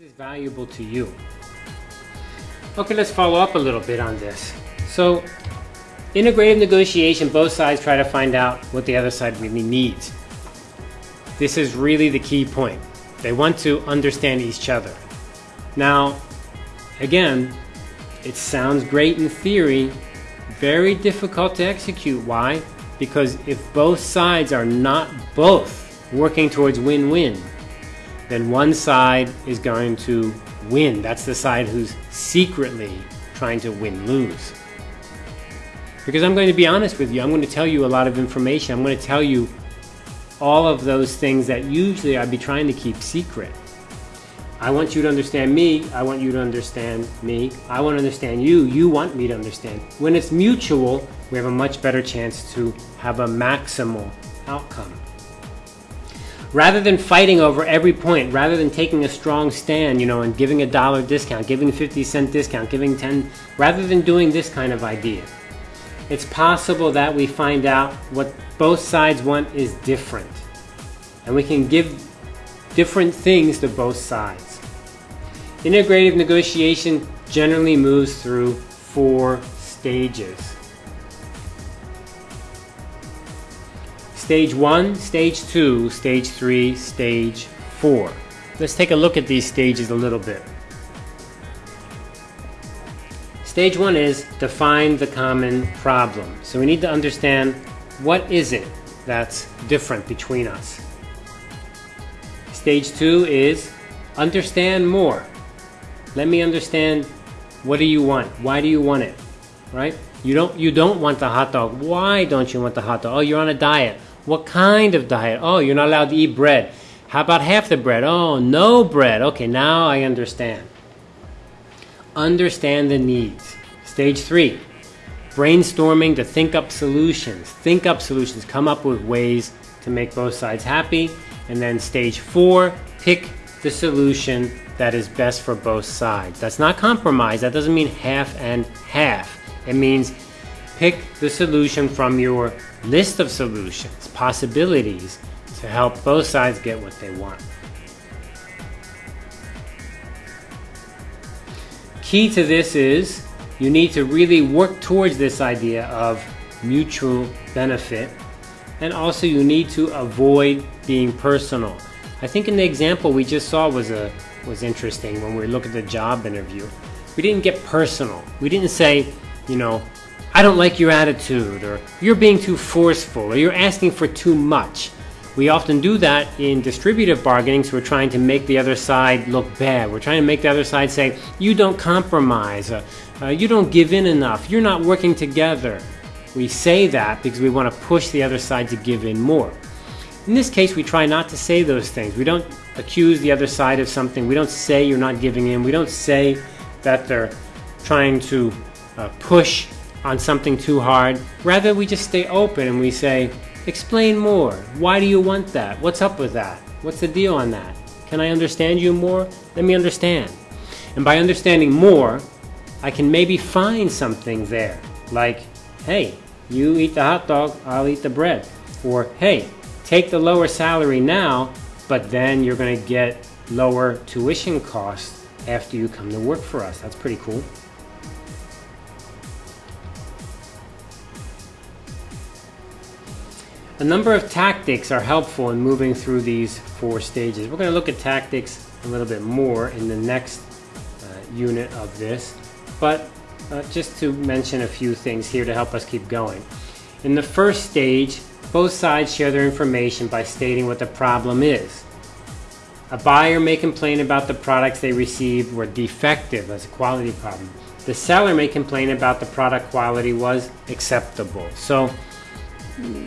is valuable to you? Okay, let's follow up a little bit on this. So, integrative negotiation, both sides try to find out what the other side really needs. This is really the key point. They want to understand each other. Now, again, it sounds great in theory, very difficult to execute. Why? Because if both sides are not both working towards win-win, then one side is going to win. That's the side who's secretly trying to win lose. Because I'm going to be honest with you, I'm going to tell you a lot of information. I'm going to tell you all of those things that usually I'd be trying to keep secret. I want you to understand me. I want you to understand me. I want to understand you. You want me to understand. When it's mutual, we have a much better chance to have a maximal outcome rather than fighting over every point, rather than taking a strong stand, you know, and giving a dollar discount, giving 50 cent discount, giving 10, rather than doing this kind of idea, it's possible that we find out what both sides want is different. And we can give different things to both sides. Integrative negotiation generally moves through four stages. Stage 1, Stage 2, Stage 3, Stage 4. Let's take a look at these stages a little bit. Stage 1 is define the common problem. So we need to understand what is it that's different between us. Stage 2 is understand more. Let me understand what do you want? Why do you want it? Right? You don't you don't want the hot dog. Why don't you want the hot dog? Oh, you're on a diet. What kind of diet? Oh, you're not allowed to eat bread. How about half the bread? Oh, no bread. Okay, now I understand. Understand the needs. Stage three, brainstorming to think up solutions. Think up solutions. Come up with ways to make both sides happy. And then stage four, pick the solution that is best for both sides. That's not compromise. That doesn't mean half and half. It means pick the solution from your list of solutions, possibilities to help both sides get what they want. Key to this is you need to really work towards this idea of mutual benefit and also you need to avoid being personal. I think in the example we just saw was a was interesting when we look at the job interview. We didn't get personal. We didn't say, you know, I don't like your attitude, or you're being too forceful, or you're asking for too much. We often do that in distributive bargaining, so we're trying to make the other side look bad. We're trying to make the other side say, you don't compromise, uh, uh, you don't give in enough, you're not working together. We say that because we want to push the other side to give in more. In this case, we try not to say those things. We don't accuse the other side of something. We don't say you're not giving in. We don't say that they're trying to uh, push on something too hard. Rather, we just stay open and we say, explain more. Why do you want that? What's up with that? What's the deal on that? Can I understand you more? Let me understand. And by understanding more, I can maybe find something there. Like, hey, you eat the hot dog, I'll eat the bread. Or, hey, take the lower salary now, but then you're going to get lower tuition costs after you come to work for us. That's pretty cool. A number of tactics are helpful in moving through these four stages. We're going to look at tactics a little bit more in the next uh, unit of this, but uh, just to mention a few things here to help us keep going. In the first stage, both sides share their information by stating what the problem is. A buyer may complain about the products they received were defective as a quality problem. The seller may complain about the product quality was acceptable. So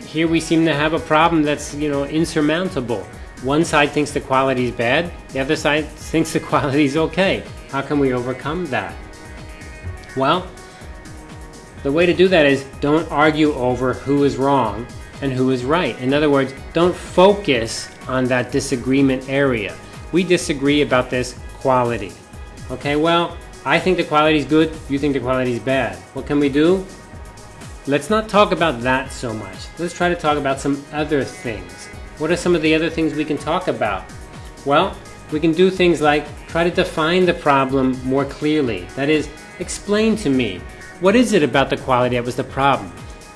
here we seem to have a problem that's you know insurmountable. One side thinks the quality is bad, the other side thinks the quality is okay. How can we overcome that? Well, the way to do that is don't argue over who is wrong and who is right. In other words, don't focus on that disagreement area. We disagree about this quality. Okay, well, I think the quality is good, you think the quality is bad. What can we do? Let's not talk about that so much. Let's try to talk about some other things. What are some of the other things we can talk about? Well, we can do things like try to define the problem more clearly. That is, explain to me what is it about the quality that was the problem?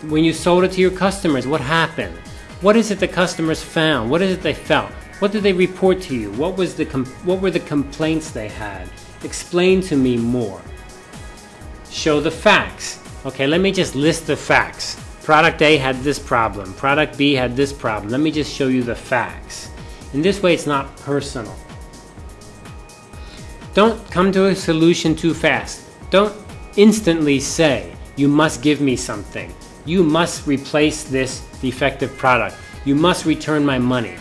When you sold it to your customers, what happened? What is it the customers found? What is it they felt? What did they report to you? What was the what were the complaints they had? Explain to me more. Show the facts. Okay, let me just list the facts. Product A had this problem. Product B had this problem. Let me just show you the facts. In this way, it's not personal. Don't come to a solution too fast. Don't instantly say, you must give me something. You must replace this defective product. You must return my money.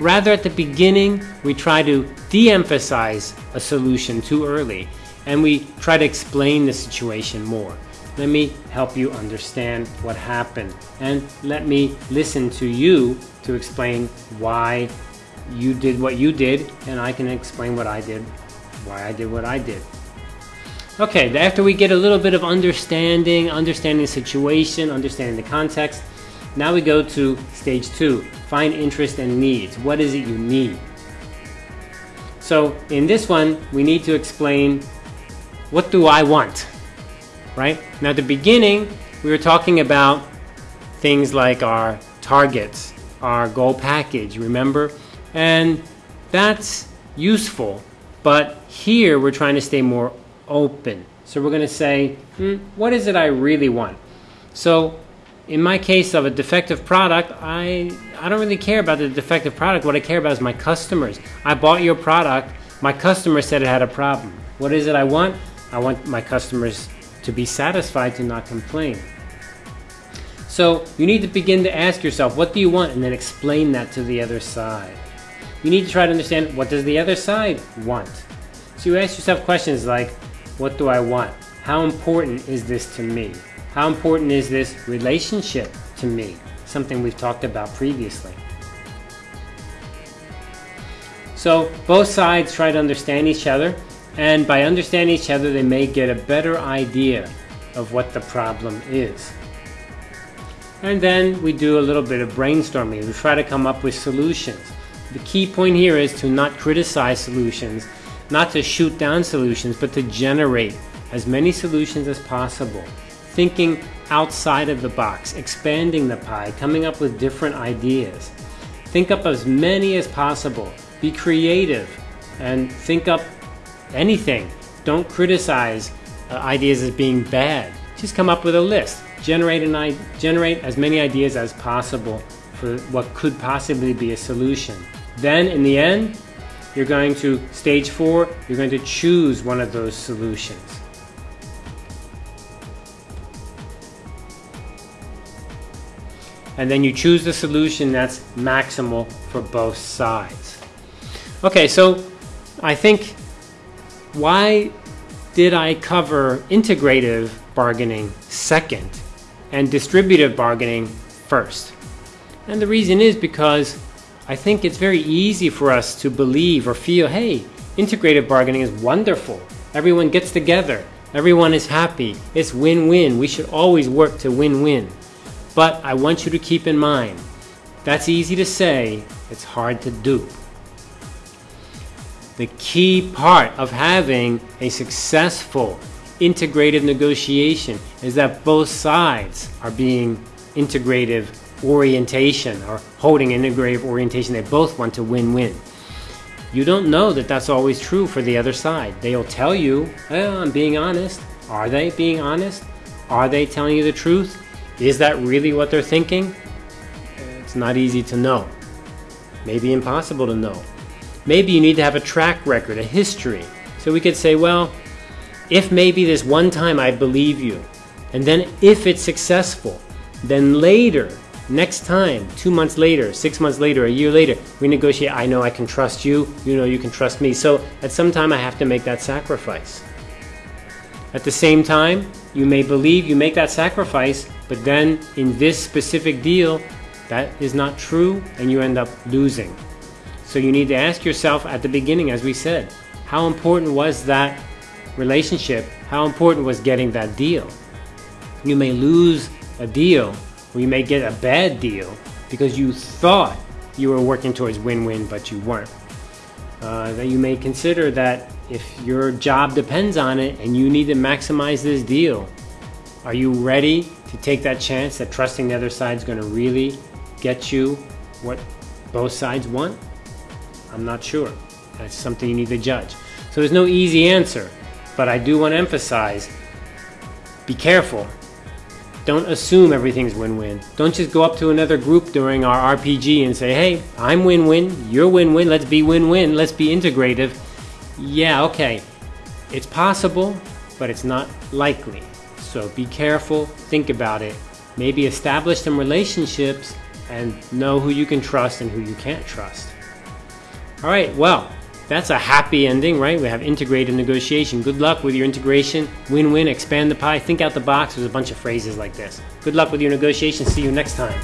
Rather, at the beginning, we try to de emphasize a solution too early and we try to explain the situation more. Let me help you understand what happened and let me listen to you to explain why you did what you did and I can explain what I did, why I did what I did. Okay, after we get a little bit of understanding, understanding the situation, understanding the context, now we go to stage two, find interest and needs. What is it you need? So in this one, we need to explain what do I want, right? Now at the beginning, we were talking about things like our targets, our goal package, remember? And that's useful, but here we're trying to stay more open. So we're going to say, hmm, what is it I really want? So in my case of a defective product, I, I don't really care about the defective product. What I care about is my customers. I bought your product. My customer said it had a problem. What is it I want? I want my customers to be satisfied to not complain. So you need to begin to ask yourself, what do you want? And then explain that to the other side. You need to try to understand, what does the other side want? So you ask yourself questions like, what do I want? How important is this to me? How important is this relationship to me? Something we've talked about previously. So both sides try to understand each other, and by understanding each other, they may get a better idea of what the problem is. And then we do a little bit of brainstorming. We try to come up with solutions. The key point here is to not criticize solutions not to shoot down solutions, but to generate as many solutions as possible. Thinking outside of the box, expanding the pie, coming up with different ideas. Think up as many as possible. Be creative and think up anything. Don't criticize uh, ideas as being bad. Just come up with a list. Generate, an, generate as many ideas as possible for what could possibly be a solution. Then, in the end, you're going to, stage four, you're going to choose one of those solutions. And then you choose the solution that's maximal for both sides. Okay, so I think why did I cover integrative bargaining second and distributive bargaining first? And the reason is because I think it's very easy for us to believe or feel, hey, integrative bargaining is wonderful. Everyone gets together. Everyone is happy. It's win-win. We should always work to win-win. But I want you to keep in mind, that's easy to say, it's hard to do. The key part of having a successful integrative negotiation is that both sides are being integrative orientation or holding integrative orientation. They both want to win-win. You don't know that that's always true for the other side. They'll tell you, oh, I'm being honest. Are they being honest? Are they telling you the truth? Is that really what they're thinking? It's not easy to know. Maybe impossible to know. Maybe you need to have a track record, a history. So we could say, well, if maybe this one time I believe you, and then if it's successful, then later Next time, two months later, six months later, a year later, we negotiate. I know I can trust you. You know you can trust me. So at some time, I have to make that sacrifice. At the same time, you may believe you make that sacrifice, but then in this specific deal, that is not true and you end up losing. So you need to ask yourself at the beginning, as we said, how important was that relationship? How important was getting that deal? You may lose a deal or you may get a bad deal because you thought you were working towards win-win, but you weren't. Uh, that you may consider that if your job depends on it and you need to maximize this deal, are you ready to take that chance that trusting the other side is going to really get you what both sides want? I'm not sure. That's something you need to judge. So there's no easy answer, but I do want to emphasize be careful. Don't assume everything's win win. Don't just go up to another group during our RPG and say, hey, I'm win win, you're win win, let's be win win, let's be integrative. Yeah, okay. It's possible, but it's not likely. So be careful, think about it. Maybe establish some relationships and know who you can trust and who you can't trust. All right, well, that's a happy ending, right? We have integrated negotiation. Good luck with your integration. Win win, expand the pie, think out the box. There's a bunch of phrases like this. Good luck with your negotiation. See you next time.